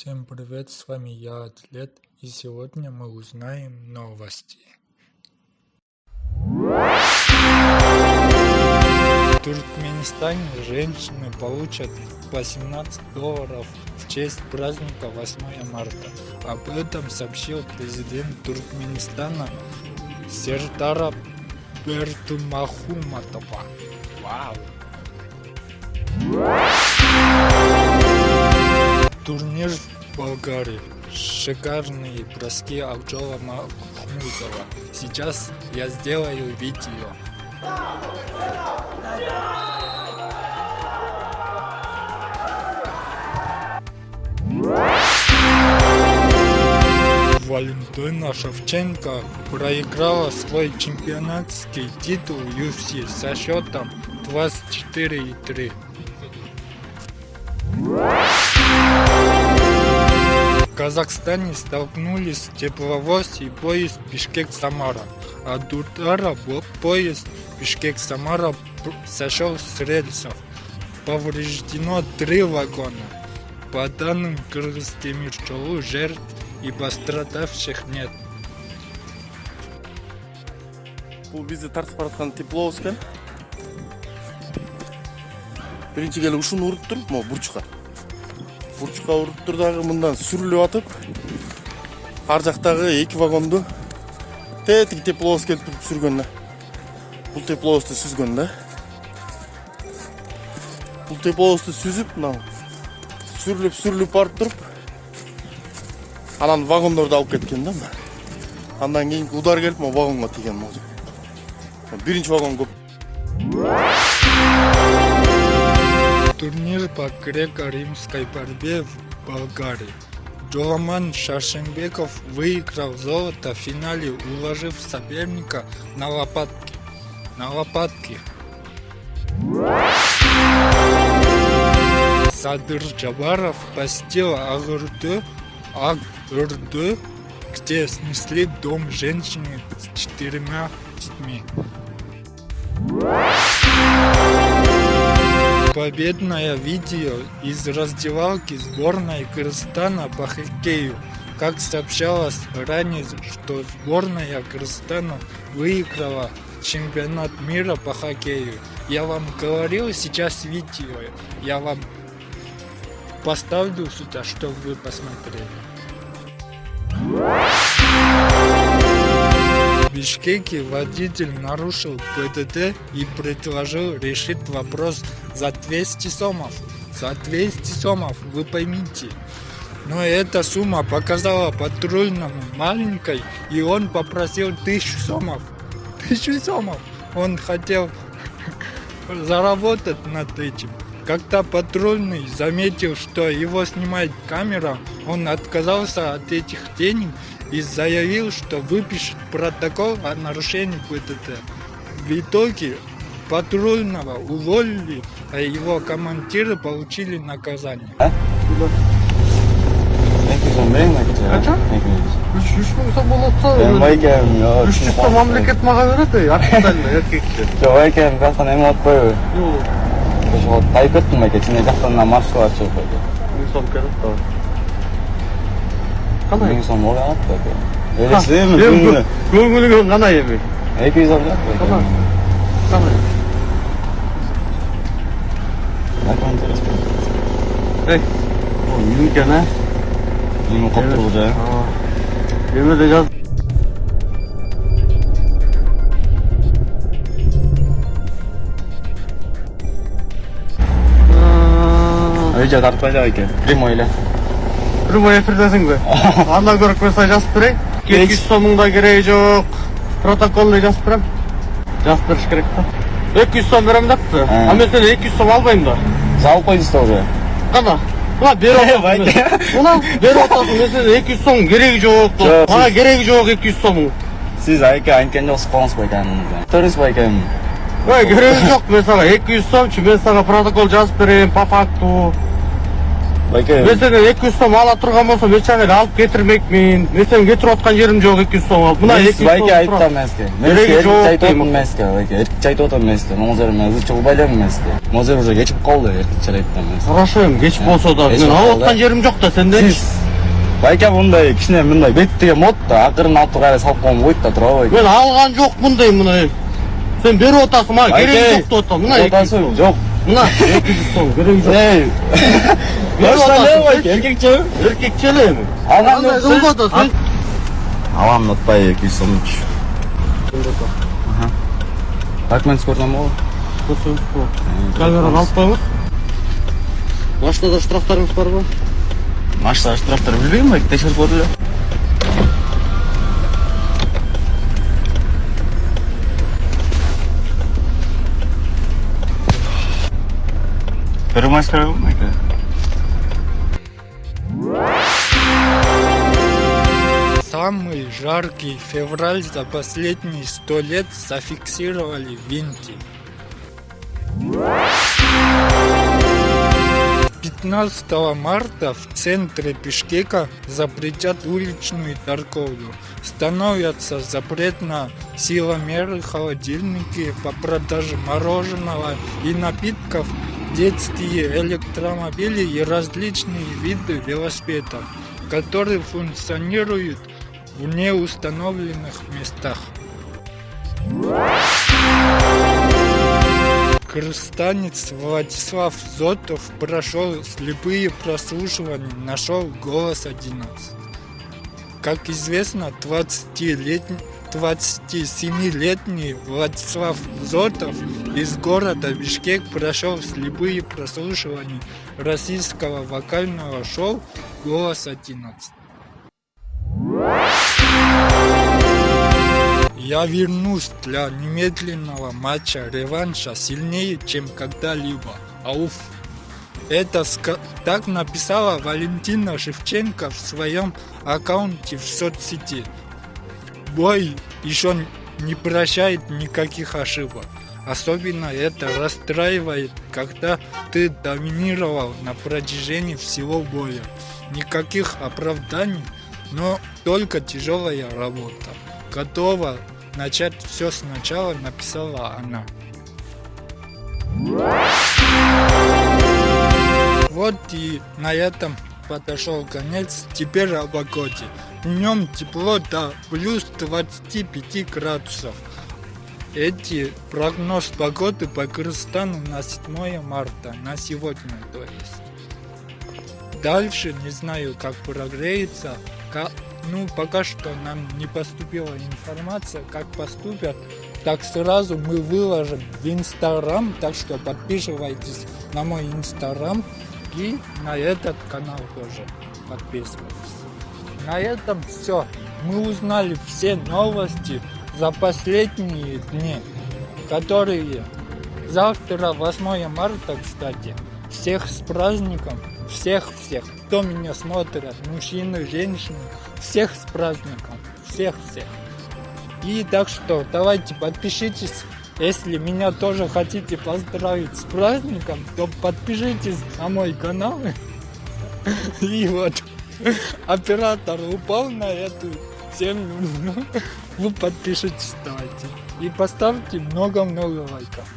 Всем привет, с вами я, Атлет, и сегодня мы узнаем новости. В Туркменистане женщины получат 18 долларов в честь праздника 8 марта. Об этом сообщил президент Туркменистана Сертара Бертумахуматова. Вау! Турнир в Болгарии. Шикарные броски Акджола Махмудова. Сейчас я сделаю видео. Валентина Шевченко проиграла свой чемпионатский титул UFC со счетом 24,3. Казахстане столкнулись тепловоз и поезд Бишкек-Самара. От удара поезд Бишкек-Самара сошел с рельсов. Повреждено три вагона. По данным Кыргызтемирчолу, жертв и пострадавших нет. бул бизди тартып бараткан тепловоз экен биринчи келип ушуну уруптур могу бурчка бурчка уруптур дагы мындан сүрүлүп атып ар жактагы эки вагонду тетиги тепловоз келип туруп сүргөн да. Бул тепловозду сүзгөн да. Бул тепловозду сүзүп мына сүрүлүп сүрүлүп барып туруп анан вагондорду алып кеткен да андан кийинки удар келип могу вагонго тийген биринчи вагон көп. Турнир по греко-римской борьбе в Болгарии. Джоламан Шашенбеков выиграл золото в финале, уложив соперника на лопатки. На лопатки. Садыр Джабаров посетил Агурду, Агурду, где снесли дом женщины с четырьмя детьми. Победное видео из раздевалки сборной Кыргызстана по хоккею. Как сообщалось ранее, что сборная Кыргызстана выиграла чемпионат мира по хоккею. Я вам говорил сейчас видео, я вам поставлю сюда, чтобы вы посмотрели. Бишкеке водитель нарушил ПДД и предложил решить вопрос за 200 сомов. За 200 сомов, вы поймите. Но эта сумма показала патрульному маленькой, и он попросил 1000 сомов. 1000 сомов. Он хотел заработать над этим. Когда патрульный заметил, что его снимает камера, он отказался от этих денег и заявил, что выпишет протокол о нарушении ПДД. В итоге патрульного уволили, а его командиры получили наказание. ошого тайып кеттим байке сен маршрутка чыгып койду миң сом керек да кандай миң сом ой алат байке элестейм эми күнүнө көңүлүңө кандай эми эки жүз алып жатат кандай байке кандай эй үйүң экен э үйүң коптурбу жай эмеде жаз үй жак тартпай эле байке прямой эфирдесің бе? Анда көрік мен саған жазып берейін. Кеткіш сомың да керегі жоқ. Протоколный жазып беремін жазып беріш керек та. Екі жүз сом беремін депті. Ә. А мен сенен екі жүз сом албаймын да. Салып қойдыңыз да уже. Қана. Мына беріп отырсың мына беріп отырсың мен сенен екі жүз сомның керегі жоқ. Маған керегі жоқ екі жүз сомың. Сіз айке айтқан жоқсыз қолыңыз ба екенін? Төріңіз ба екенін? Ой керегі жоқ мен саған екі жүз сом мен саған протокол жазып беремін по факту байке. Мен сенен екі жүз сом ала тұрған болсам ешқандай алып кетірмекпін мен сенің кетіріп отқан жерім жоқ екі жүз сом. Алып мына екі байке бәке айтқан мен сізге мен сізге эркекче айтып отырмын мен сізге байке. Эркекче айтып отырмын мен сізге маңыздар мен ызычы қылып мен сізге жер уже кечігіп қалды эркекче айтқан мен хорошо эми кечігіп э, болса да. мен алып отқан жерім жоқ да сен байке мындай кішкене мындай бет деген да ақырын алып қарай салып қойған болады да тура ғой. Мен алған жоқпын мұндай мына сен беріп отырсың маған керегі жоқ деп отырсың мына жоқ мына ей еркекше еркекше эле эми ага жолдоду алам екі жүз сомдуч документ көрсөм камераны алып машинада штрафтарыңыз барбы машинада штрафтар билбейм текшерип керекпи байке Самый жаркий февраль за последние сто лет зафиксировали в Индии. 15 марта в центре Бишкека запретят уличную торговлю. Становятся запрет на силомеры, холодильники по продаже мороженого и напитков, детские электромобили и различные виды велосипедов, которые функционируют в неустановленных местах. Кыргызстанец Владислав Зотов прошел слепые прослушивания, нашел голос 11. Как известно, 20-летний 27-летний Владислав Зотов из города Бишкек прошел слепые прослушивания российского вокального шоу «Голос 11». Я вернусь для немедленного матча реванша сильнее, чем когда-либо. Ауф. Это так написала Валентина Шевченко в своем аккаунте в соцсети. Бой еще не прощает никаких ошибок. Особенно это расстраивает, когда ты доминировал на протяжении всего боя. Никаких оправданий, но только тяжелая работа. Готова начать все сначала, написала она. Вот и на этом подошел конец. Теперь о погоде. Днем тепло до плюс 25 градусов. Эти прогноз погоды по Кыргызстану на 7 марта, на сегодня то есть. Дальше не знаю, как прогреется. Ка- Ну, пока что нам не поступила информация, как поступят. Так сразу мы выложим в Инстаграм, так что подписывайтесь на мой Инстаграм и на этот канал тоже подписывайтесь. На этом все. Мы узнали все новости за последние дни, которые завтра 8 марта, кстати. Всех с праздником, всех-всех, кто меня смотрит, мужчины, женщины, всех с праздником, всех-всех. И так что давайте подпишитесь, если меня тоже хотите поздравить с праздником, то подпишитесь на мой канал. И вот оператор упал на эту землю. Вы подпишитесь давайте. И поставьте много-много лайков.